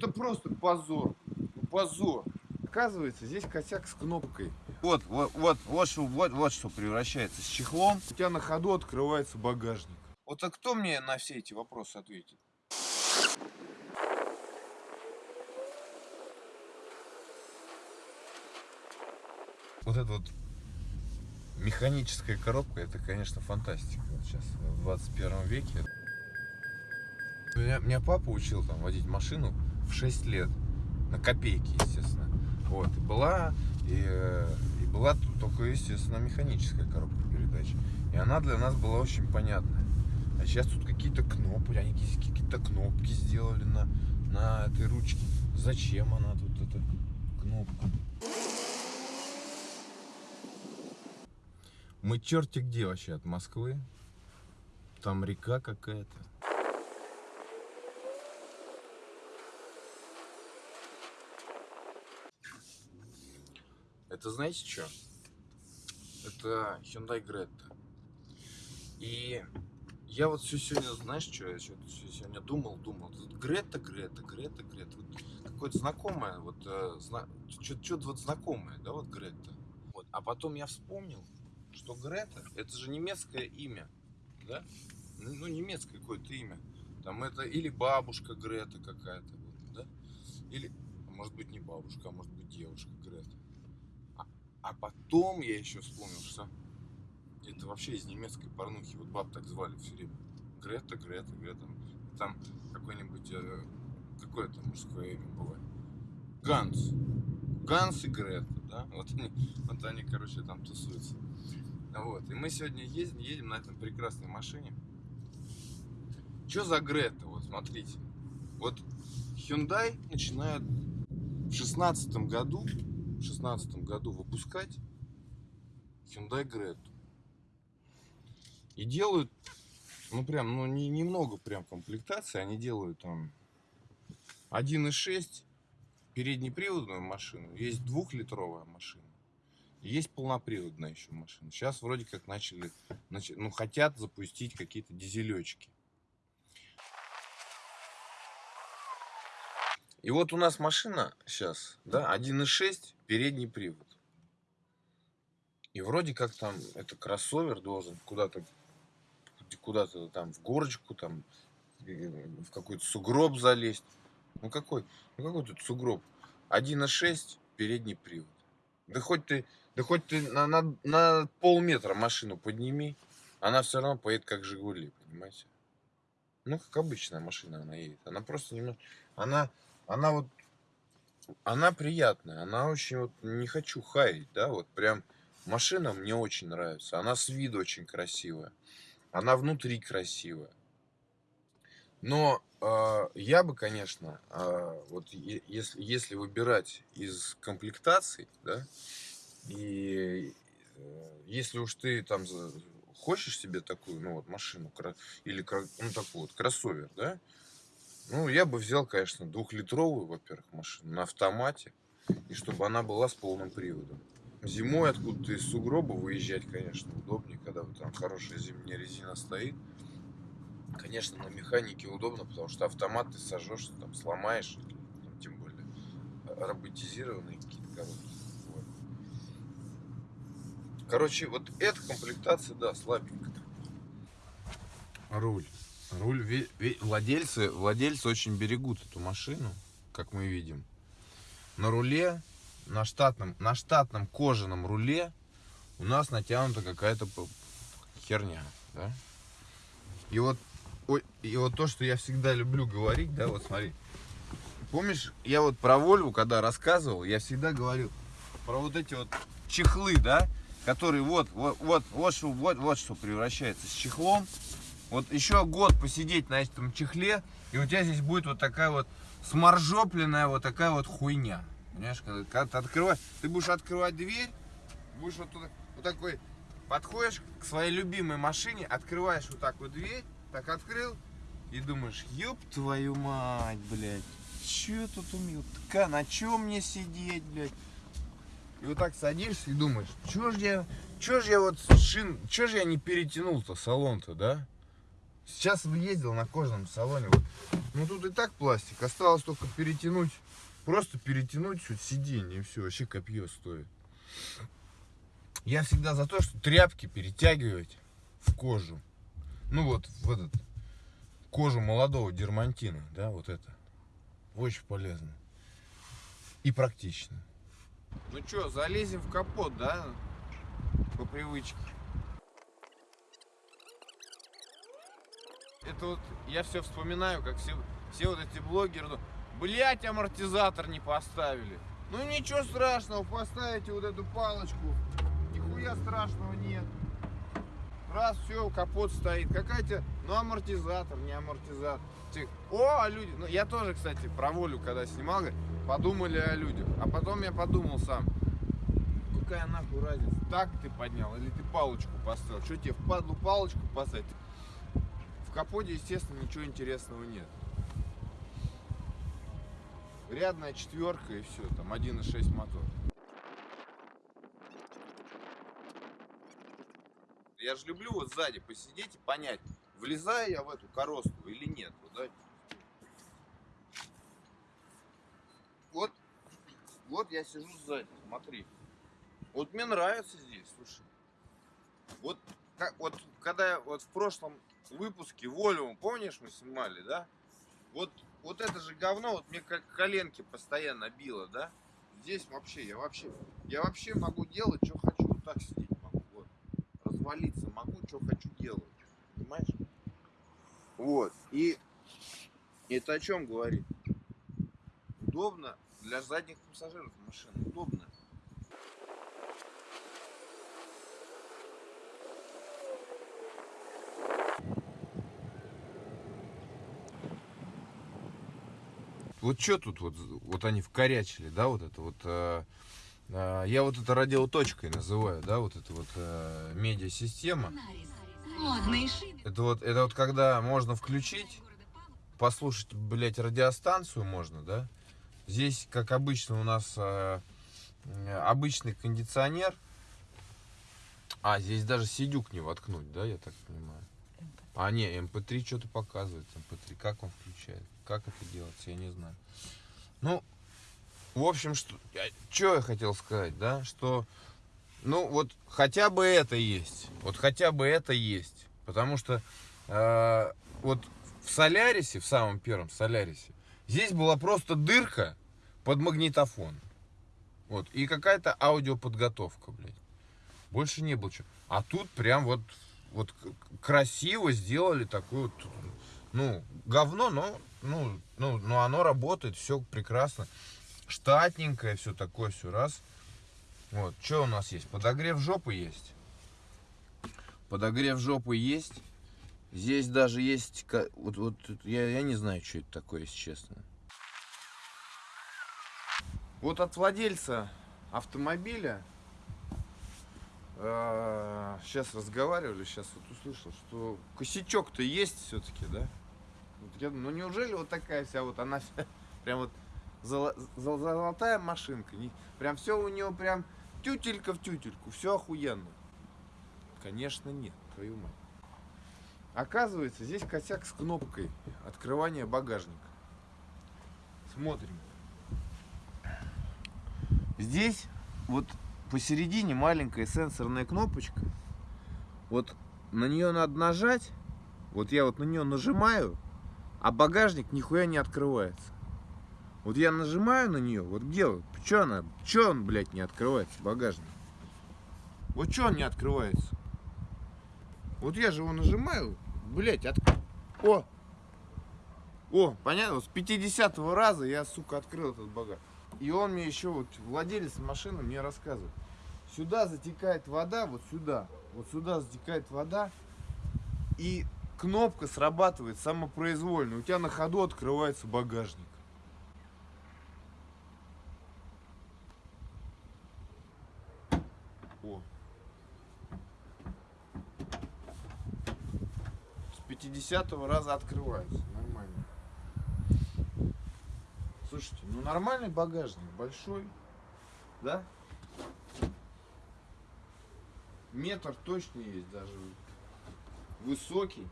Это просто позор. Ну, Позор. Оказывается, здесь косяк с кнопкой. Вот, вот, вот, вот, что, вот, вот что превращается с чехлом. У тебя на ходу открывается багажник. Вот а кто мне на все эти вопросы ответит? Вот эта вот механическая коробка, это, конечно, фантастика. Вот сейчас, в 21 веке. Меня, меня папа учил там водить машину в 6 лет. На копейки, естественно. Вот. И была, и, э, и была только, естественно, механическая коробка передач. И она для нас была очень понятная. А сейчас тут какие-то кнопки, они какие-то кнопки сделали на, на этой ручке. Зачем она тут, эта кнопка? Мы черти где вообще от Москвы. Там река какая-то. Это знаете что? Это Hyundai Greta. И я вот все сегодня, знаешь, что я что сегодня думал, думал. Тут Грета, Грета, Грета, Грета. Вот какое-то знакомое, вот э, зна... что-то вот знакомое, да, вот Грета. Вот. А потом я вспомнил, что Грета, это же немецкое имя, да? Ну, ну, немецкое какое-то имя. Там это или бабушка Грета какая-то, вот, да? Или, может быть, не бабушка, а может быть, девушка Грета. А, потом я еще вспомнил, что это вообще из немецкой порнухи. Вот баб так звали все время. Грета, Грета, Грета. Там какой-нибудь, э, какое то мужское имя бывает. Ганс. Ганс и Грета, да? Вот они, вот они, короче, там тусуются. Вот. И мы сегодня ездим, едем на этом прекрасной машине. Что за Грета? Вот смотрите. Вот Hyundai начинает в шестнадцатом году, в шестнадцатом году выпускать Hyundai Greta. И делают, ну прям, ну не, немного прям комплектации, они делают там 1.6 переднеприводную машину, есть двухлитровая машина. Есть полноприводная еще машина. Сейчас вроде как начали, ну хотят запустить какие-то дизелечки. И вот у нас машина сейчас, да, 1.6 передний привод. И вроде как там это кроссовер должен куда-то куда-то там в горочку, там в какой-то сугроб залезть. Ну какой? Ну какой тут сугроб? 1.6 передний привод. Да хоть ты, да хоть ты на, на, на полметра машину подними, она все равно поедет как Жигули, понимаете? Ну, как обычная машина она едет. Она просто немного... Она, она вот... Она приятная. Она очень вот... Не хочу хаять, да? Вот прям машина мне очень нравится. Она с виду очень красивая. Она внутри красивая. Но э, я бы, конечно, э, вот если, если выбирать из комплектаций, да, и э, если уж ты там хочешь себе такую, ну вот машину, или ну такой вот кроссовер, да, ну я бы взял, конечно, двухлитровую, во-первых, машину на автомате, и чтобы она была с полным приводом. Зимой откуда-то из сугроба выезжать, конечно, удобнее, когда вот там хорошая зимняя резина стоит. Конечно, на механике удобно, потому что автомат ты сожжешь, там сломаешь, там, тем более роботизированные какие-то коробки. Вот. Короче, вот эта комплектация, да, слабенькая. Руль. Руль, владельцы, владельцы очень берегут эту машину, как мы видим. На руле на штатном, на штатном кожаном руле у нас натянута какая-то херня, да? И вот, и вот то, что я всегда люблю говорить, да, вот смотри. Помнишь, я вот про Вольву, когда рассказывал, я всегда говорил про вот эти вот чехлы, да, которые вот, вот, вот, вот, вот, вот что превращается с чехлом. Вот еще год посидеть на этом чехле, и у тебя здесь будет вот такая вот сморжопленная вот такая вот хуйня. Понимаешь, когда, когда ты открываешь, ты будешь открывать дверь, будешь вот, туда, вот такой, подходишь к своей любимой машине, открываешь вот так вот дверь, так открыл, и думаешь, ёб твою мать, блядь, чё тут умел, така, на чем мне сидеть, блядь? И вот так садишься и думаешь, чё ж я, чё ж я вот шин, чё ж я не перетянул-то салон-то, да? Сейчас ездил на кожаном салоне. Вот. Ну тут и так пластик. Осталось только перетянуть. Просто перетянуть чуть сиденье и все. Вообще копье стоит. Я всегда за то, что тряпки перетягивать в кожу. Ну вот в этот кожу молодого дермантина, да, вот это. Очень полезно. И практично. Ну что, залезем в капот, да? По привычке. Это вот, я все вспоминаю, как все, все вот эти блогеры, ну, блять, амортизатор не поставили. Ну ничего страшного, поставите вот эту палочку, нихуя страшного нет. Раз, все, капот стоит. Какая-то, ну амортизатор, не амортизатор. О, а люди, ну я тоже, кстати, про волю, когда снимал, подумали о людях. А потом я подумал сам, какая нахуй разница, так ты поднял или ты палочку поставил. Что тебе впадлу палочку поставить? В капоте, естественно, ничего интересного нет. Рядная четверка и все, там 1.6 мотор. Я же люблю вот сзади посидеть и понять, влезаю я в эту коросту или нет. Вот, да? вот, вот я сижу сзади, смотри. Вот мне нравится здесь, слушай. Вот, как, вот когда вот в прошлом выпуске Волюм, помнишь, мы снимали, да? Вот, вот это же говно, вот мне как коленки постоянно било, да? Здесь вообще, я вообще, я вообще могу делать, что хочу, вот так сидеть могу, вот. Развалиться могу, что хочу делать, понимаешь? Вот, и это о чем говорит? Удобно для задних пассажиров машины, удобно. Вот что тут вот, вот они вкорячили, да, вот это вот. Э, э, я вот это радиоточкой называю, да, вот это вот э, медиасистема. Это вот, это вот когда можно включить, послушать, блядь, радиостанцию можно, да. Здесь, как обычно, у нас э, обычный кондиционер. А, здесь даже сидюк не воткнуть, да, я так понимаю. А, не, MP3 что-то показывает. MP3, как он включает? Как это делается, я не знаю. Ну, в общем, что, что я хотел сказать, да, что, ну, вот хотя бы это есть. Вот хотя бы это есть. Потому что э, вот в Солярисе, в самом первом Солярисе, здесь была просто дырка под магнитофон. Вот, и какая-то аудиоподготовка, блядь. Больше не было чего. А тут прям вот вот красиво сделали такую вот, ну, говно, но, ну, ну, но оно работает, все прекрасно. Штатненькое, все такое, все раз. Вот, что у нас есть? Подогрев жопы есть. Подогрев жопы есть. Здесь даже есть, вот, вот я, я не знаю, что это такое, если честно. Вот от владельца автомобиля сейчас а, разговаривали, сейчас вот услышал, что косячок-то есть все-таки, да? Вот я, ну неужели вот такая вся вот она вся, прям вот золо, золотая машинка, не, прям все у нее прям тютелька в тютельку, все охуенно. Конечно нет, твою мать. Оказывается, здесь косяк с кнопкой открывания багажника. Смотрим. Здесь вот посередине маленькая сенсорная кнопочка. Вот на нее надо нажать. Вот я вот на нее нажимаю, а багажник нихуя не открывается. Вот я нажимаю на нее, вот где, что она, что он, блядь, не открывается, багажник? Вот что он не открывается? Вот я же его нажимаю, блядь, от... О! О, понятно, с 50 раза я, сука, открыл этот багаж. И он мне еще, вот владелец машины мне рассказывает. Сюда затекает вода, вот сюда. Вот сюда затекает вода. И кнопка срабатывает самопроизвольно. У тебя на ходу открывается багажник. О. С 50 раза открывается. Нормально. Слушайте, ну нормальный багажник, большой, да? Метр точно есть даже. Высокий.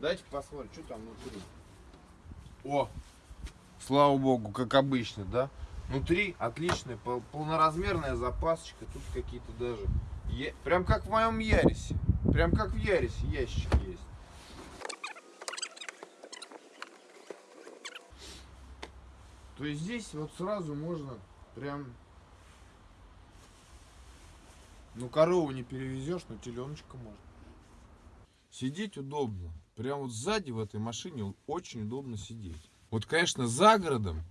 Давайте посмотрим, что там внутри. О, слава богу, как обычно, да? Внутри отличная полноразмерная запасочка. Тут какие-то даже... Прям как в моем Ярисе. Прям как в Ярисе ящик есть. То есть здесь вот сразу можно прям... Ну, корову не перевезешь, но теленочка можно. Сидеть удобно. Прям вот сзади в этой машине очень удобно сидеть. Вот, конечно, за городом,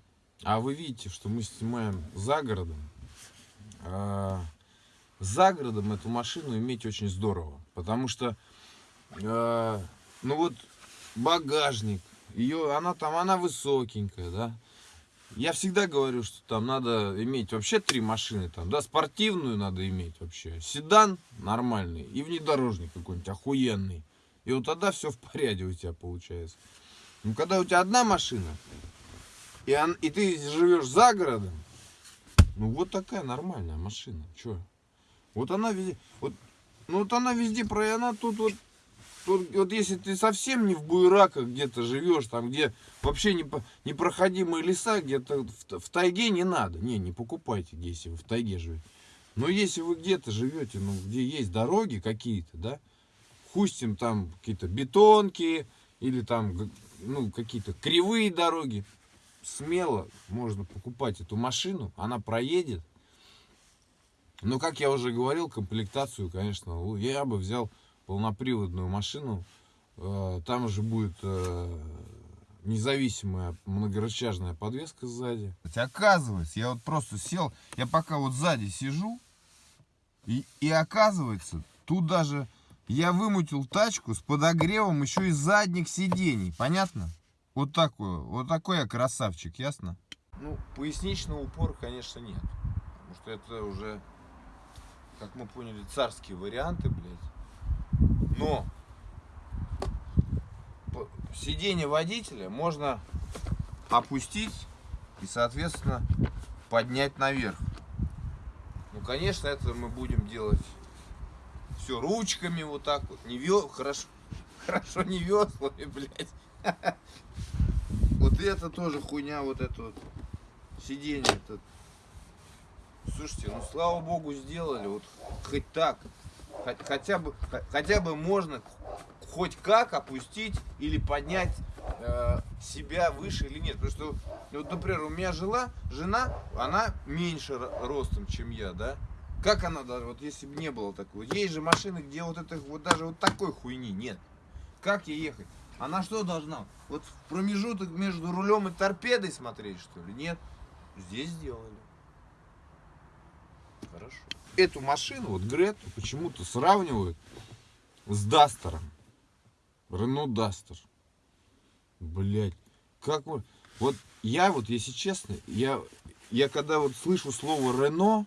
а вы видите, что мы снимаем за городом, а, за городом эту машину иметь очень здорово. Потому что, а, ну вот, багажник, ее, она там, она высокенькая, да. Я всегда говорю, что там надо иметь вообще три машины, там, да, спортивную надо иметь вообще, седан нормальный и внедорожник какой-нибудь охуенный. И вот тогда все в порядке у тебя получается. Ну, когда у тебя одна машина, и, он, и ты живешь за городом, ну, вот такая нормальная машина. Че? Вот она везде, вот, ну, вот она везде, про, она тут вот, тут, вот если ты совсем не в буераках где-то живешь, там, где вообще не, непроходимые леса, где-то в, в тайге не надо. Не, не покупайте, если вы в тайге живете. Но если вы где-то живете, ну, где есть дороги какие-то, да, пустим там какие-то бетонки или там ну, какие-то кривые дороги, смело можно покупать эту машину, она проедет. Но, как я уже говорил, комплектацию, конечно, я бы взял полноприводную машину. Э, там уже будет э, независимая многорычажная подвеска сзади. Оказывается, я вот просто сел, я пока вот сзади сижу, и, и оказывается, тут даже я вымутил тачку с подогревом еще и задних сидений. Понятно? Вот такой, вот такой я красавчик, ясно? Ну, поясничного упора, конечно, нет. Потому что это уже, как мы поняли, царские варианты, блядь. Но сиденье водителя можно опустить и, соответственно, поднять наверх. Ну, конечно, это мы будем делать все ручками вот так вот. Не вел, хорошо, хорошо не веслами, блядь. Вот это тоже хуйня, вот это вот сиденье. Это. Слушайте, ну слава богу сделали, вот хоть так. Хотя бы, хотя бы можно хоть как опустить или поднять э, себя выше или нет. Потому что, вот, например, у меня жила, жена, она меньше ростом, чем я, да? Как она даже, вот если бы не было такого? Есть же машины, где вот это, вот даже вот такой хуйни нет. Как ей ехать? Она что должна? Вот в промежуток между рулем и торпедой смотреть, что ли? Нет. Здесь сделали. Хорошо. Эту машину, вот Грету, почему-то сравнивают с Дастером. Рено Дастер. Блять. Как вот... Вот я вот, если честно, я, я когда вот слышу слово Рено,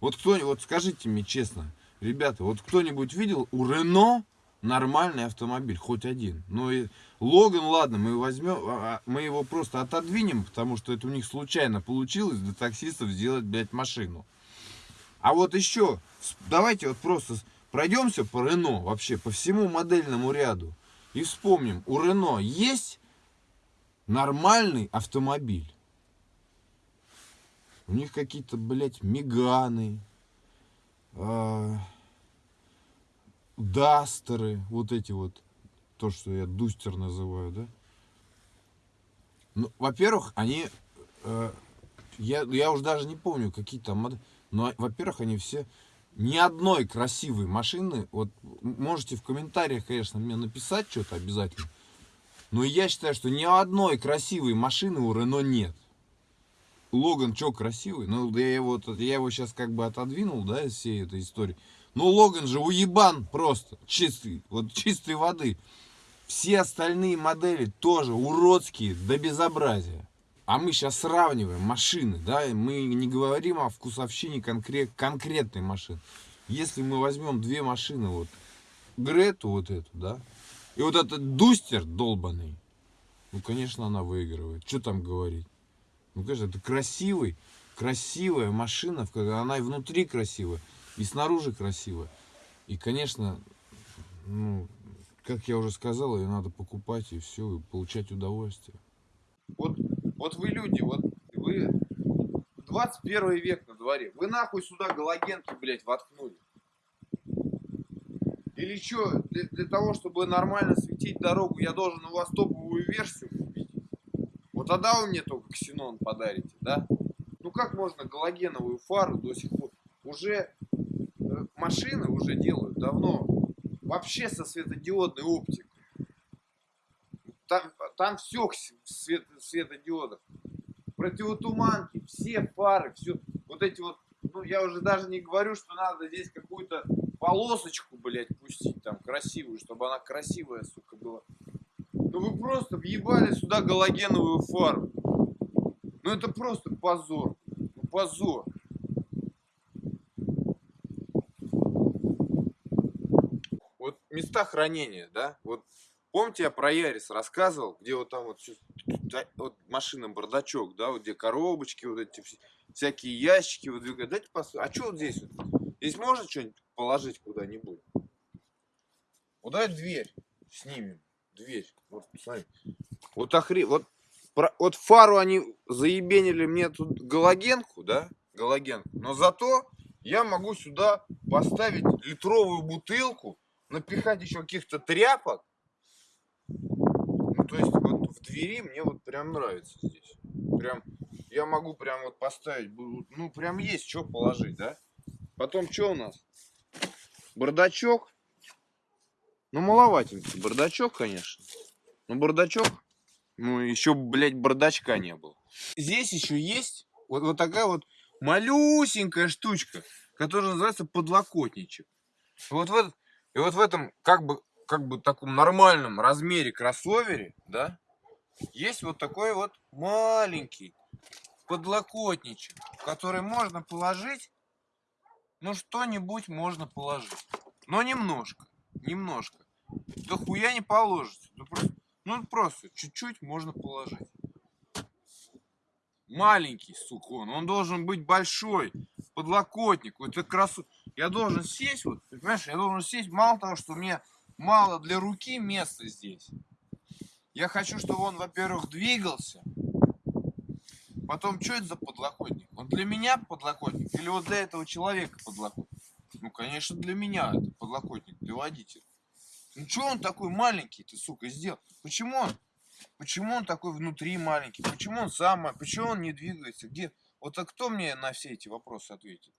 вот кто вот скажите мне честно, ребята, вот кто-нибудь видел у Рено нормальный автомобиль, хоть один. Ну и Логан, ладно, мы возьмем, а, а, мы его просто отодвинем, потому что это у них случайно получилось для таксистов сделать, блядь, машину. А вот еще, давайте вот просто пройдемся по Рено, вообще по всему модельному ряду. И вспомним, у Рено есть нормальный автомобиль. У них какие-то, блядь, миганы, э, дастеры, вот эти вот, то, что я дустер называю, да. Ну, во-первых, они, э, я, я уже даже не помню, какие там модели, но, во-первых, они все, ни одной красивой машины, вот можете в комментариях, конечно, мне написать что-то обязательно, но я считаю, что ни одной красивой машины у Рено нет. Логан что красивый? Ну, я его, я его сейчас как бы отодвинул, да, из всей этой истории. Но Логан же уебан просто, чистый, вот чистой воды. Все остальные модели тоже уродские до безобразия. А мы сейчас сравниваем машины, да, мы не говорим о вкусовщине конкрет, конкретной машины. Если мы возьмем две машины, вот, Грету вот эту, да, и вот этот Дустер долбанный, ну, конечно, она выигрывает. Что там говорить? Ну, конечно, это красивый, красивая машина, она и внутри красивая, и снаружи красивая. И, конечно, ну, как я уже сказал, ее надо покупать и все, и получать удовольствие. Вот, вот вы люди, вот вы 21 век на дворе. Вы нахуй сюда галогенки, блядь, воткнули. Или что, для, для того, чтобы нормально светить дорогу, я должен у вас топовую версию купить? Вот тогда вы мне только ксенон подарите, да? Ну как можно галогеновую фару до сих пор? Уже э, машины уже делают давно вообще со светодиодной оптикой. Там, там все свет, светодиодов. Противотуманки, все фары, все. Вот эти вот, ну я уже даже не говорю, что надо здесь какую-то полосочку, блядь, пустить там красивую, чтобы она красивая, сука, была. Ну вы просто въебали сюда галогеновую фару. Ну это просто позор. Ну позор. Вот места хранения, да? Вот помните, я про Ярис рассказывал, где вот там вот, вот машина бардачок, да, вот где коробочки, вот эти всякие ящики, вот дайте посмотрим. А что вот здесь вот? Здесь можно что-нибудь положить куда-нибудь? Вот давай дверь снимем. Дверь. Вот, смотри. Вот охре... Вот, про... вот фару они заебенили мне тут галогенку, да? Галогенку. Но зато я могу сюда поставить литровую бутылку напихать еще каких-то тряпок. Ну, то есть вот в двери мне вот прям нравится здесь. Прям я могу прям вот поставить, ну прям есть что положить, да? Потом что у нас? Бардачок. Ну маловатенький бардачок, конечно. Ну бардачок, ну еще, блядь, бардачка не было. Здесь еще есть вот, вот такая вот малюсенькая штучка, которая называется подлокотничек. Вот в этот и вот в этом как бы, как бы таком нормальном размере кроссовере, да, есть вот такой вот маленький подлокотничек, который можно положить, ну что-нибудь можно положить. Но немножко, немножко. Да хуя не положится. Ну просто, ну просто чуть-чуть можно положить. Маленький, сука, он, должен быть большой. Подлокотник, это красу я должен сесть, вот, понимаешь, я должен сесть, мало того, что мне мало для руки места здесь. Я хочу, чтобы он, во-первых, двигался. Потом, что это за подлокотник? Он для меня подлокотник или вот для этого человека подлокотник? Ну, конечно, для меня это подлокотник, для водителя. Ну, что он такой маленький, ты, сука, сделал? Почему он, почему он такой внутри маленький? Почему он сам, почему он не двигается? Где? Вот а кто мне на все эти вопросы ответит?